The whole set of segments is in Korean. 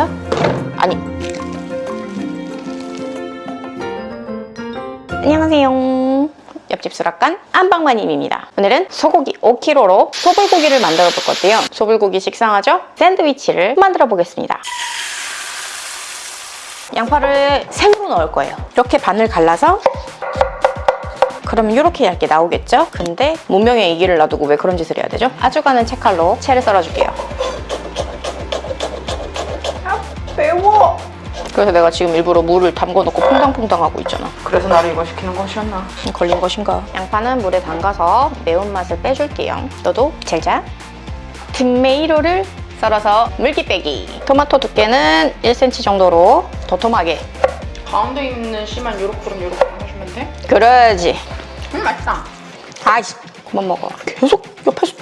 아니. 안녕하세요. 옆집 수락관 안방마님입니다. 오늘은 소고기 5kg로 소불고기를 만들어 볼 건데요. 소불고기 식상하죠? 샌드위치를 만들어 보겠습니다. 양파를 생으로 넣을 거예요. 이렇게 반을 갈라서 그러면 이렇게 얇게 나오겠죠? 근데 문명의 이기를 놔두고 왜 그런 짓을 해야 되죠? 아주 가는 채칼로 채를 썰어줄게요. 매워. 그래서 내가 지금 일부러 물을 담궈놓고 퐁당퐁당 하고 있잖아. 그래서 나를 이거 시키는 것이었나? 걸린 것인가? 양파는 물에 담가서 매운맛을 빼줄게요. 너도 잘자. 틈메이로를 썰어서 물기 빼기. 토마토 두께는 1cm 정도로 도톰하게. 가운데 있는 씨만 요렇게럼 요렇게 해주면 돼? 그러지. 음 맛있다. 아이씨, 그만 먹어. 계속 옆에서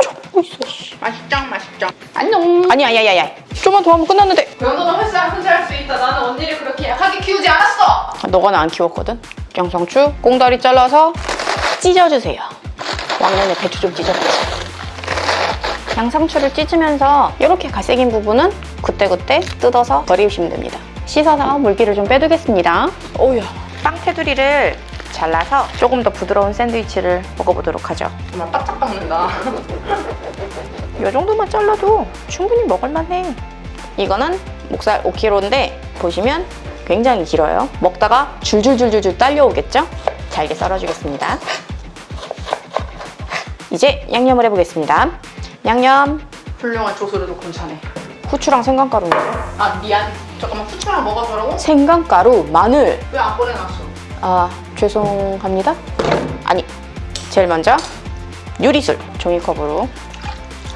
쳐보고 있어. 씨. 맛있죠 맛있죠. 안녕. 아니야, 야, 야, 야. 좀만 더 하면 끝났는데. 연어는 햇살 혼자 할 수 있다. 나는 언니를 그렇게 약하게 키우지 않았어. 아, 너가는 안 키웠거든? 양상추 꽁다리 잘라서 찢어주세요. 왕년에 배추 좀 찢어봤지. 양상추를 찢으면서 이렇게 갈색인 부분은 그때그때 뜯어서 버리시면 됩니다. 씻어서 물기를 좀 빼두겠습니다. 오우야. 빵 테두리를 잘라서 조금 더 부드러운 샌드위치를 먹어보도록 하죠. 정말 바짝 박는다. 이 정도만 잘라도 충분히 먹을만해. 이거는 목살 5kg인데 보시면 굉장히 길어요. 먹다가 줄줄줄줄줄 딸려오겠죠? 잘게 썰어주겠습니다. 이제 양념을 해보겠습니다. 양념, 훌륭한 조수로도 괜찮네. 후추랑 생강가루인데요. 아 미안. 잠깐만 후추랑 먹어보라고? 생강가루, 마늘. 왜 안 꺼내놨어? 아, 죄송합니다. 아니, 제일 먼저 요리술 종이컵으로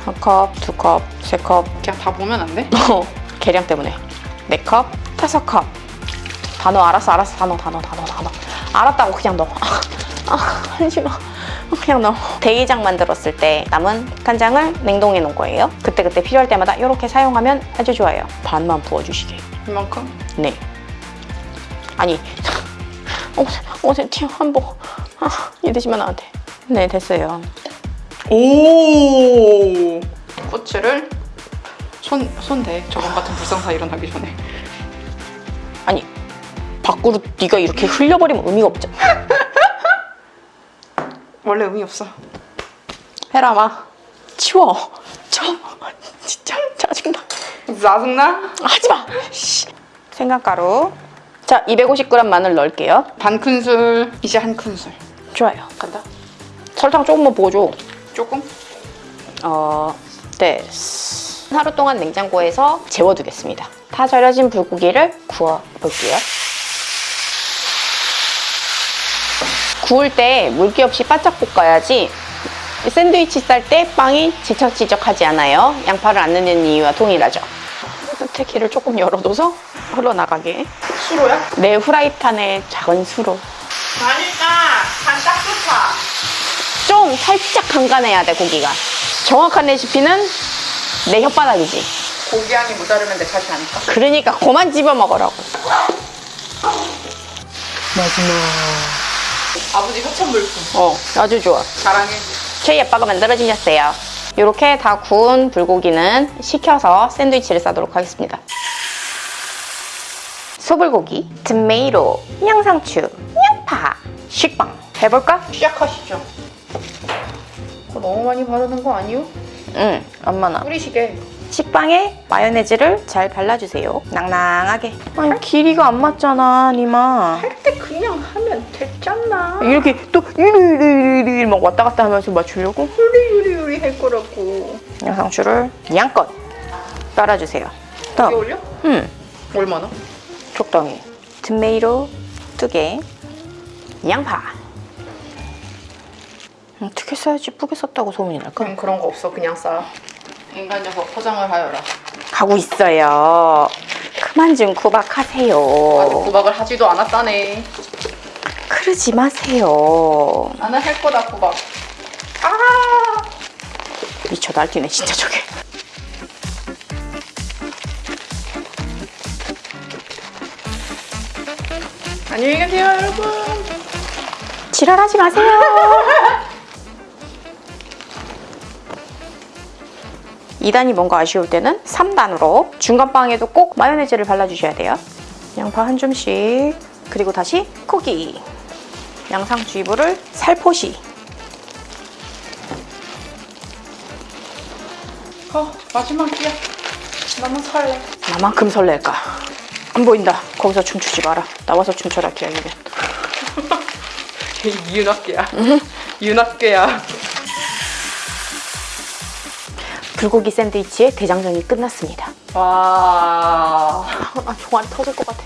한 컵, 두 컵, 세 컵, 그냥 다 보면 안 돼? 어, 계량 때문에 네 컵, 다섯 컵. 다 넣어, 알았어, 알았어, 다 넣어, 다 넣어. 알았다고 그냥 넣어. 아, 마. 그냥 넣어. 대게장 만들었을 때 남은 간장을 냉동해 놓은 거예요. 그때 그때 필요할 때마다 이렇게 사용하면 아주 좋아요. 반만 부어주시게. 이만큼? 네. 아니, 어제, 어제 티 한복. 아, 이러시면 안 돼. 네, 됐어요. 오. 후추를 손 손대. 저번 같은 불상사 일어나기 전에. 아니, 밖으로 네가 이렇게 흘려버리면 의미가 없잖아. 원래 의미 없어. 해라, 마. 치워. 쳐. 진짜 짜증나. 짜증나? 하지 마. 씨. 생강가루. 자, 250g 마늘 넣을게요. 반 큰술. 이제 한 큰술. 좋아요. 간다. 설탕 조금만 부어줘. 조금? 어, 됐어. 하루 동안 냉장고에서 재워두겠습니다. 다 절여진 불고기를 구워볼게요. 구울 때 물기 없이 바짝 볶아야지 샌드위치 쌀 때 빵이 지적지적하지 않아요. 양파를 안 넣는 이유와 동일하죠. 길을 조금 열어둬서 흘러나가게. 수로야? 내 후라이팬에 작은 수로. 아니다. 간딱 좋다. 좀 살짝 간간해야 돼, 고기가. 정확한 레시피는 내 혓바닥이지. 고기 향이 모자르면 내 탓이 아닐까? 그러니까 그만 집어 먹으라고. 마지막. 아버지 협찬 물품. 어, 아주 좋아. 사랑해. 저희 아빠가 만들어주셨어요. 이렇게 다 구운 불고기는 식혀서 샌드위치를 싸도록 하겠습니다. 소불고기, 토마토, 양상추, 양파, 식빵. 해볼까? 시작하시죠. 그거 너무 많이 바르는 거 아니요? 응, 엄마나. 뿌리시게. 식빵에 마요네즈를 잘 발라주세요. 낭낭하게. 아니, 길이가 안 맞잖아, 니마. 할 때 그냥 하면 됐잖아. 이렇게 또 이리리리리 막 왔다 갔다 하면서 맞추려고 요리요리요리 할 거라고. 양상추를 양껏 깔아주세요. 이게 다음, 올려? 음, 얼마나? 적당히. 토마토 두 개, 양파. 음, 어떻게 써야지 뿌게 썼다고 소문이 날까? 그럼 그런 거 없어. 그냥 싸. 인간 녀석 포장을 하여라. 가고 있어요. 그만 좀 구박하세요. 아직 구박을 하지도 않았다네. 그러지 마세요. 나는 할 거다 구박. 아! 미쳐 날뛰네 진짜 저게. 안녕히 계세요, 여러분. 지랄하지 마세요. 2단이 뭔가 아쉬울 때는 3단으로 중간 빵에도 꼭 마요네즈를 발라주셔야 돼요. 양파 한 줌씩 그리고 다시 고기 양상추이브를 살포시 어, 마지막 기야. 너무 설레. 나만큼 설렐까? 안 보인다. 거기서 춤추지 마라. 나와서 춤춰라 기왕이면. 이 윤학계야. 윤학계야. 불고기 샌드위치의 대장정이 끝났습니다. 와. 아, 종아리 터질 것 같아.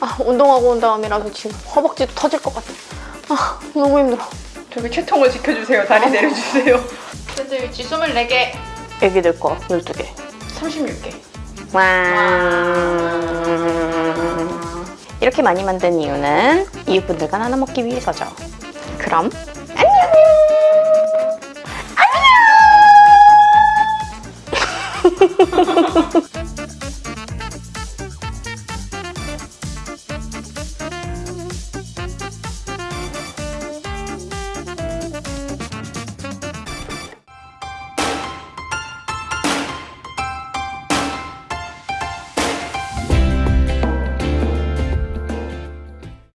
아, 운동하고 온 다음이라서 지금 허벅지도 터질 것 같아. 아, 너무 힘들어. 저기 채통을 지켜주세요. 다리 내려주세요. 샌드위치 24개. 애기들 거 12개. 36개. 와. 이렇게 많이 만든 이유는 이웃분들과 나눠 먹기 위해서죠. 그럼 안녕. 안녕.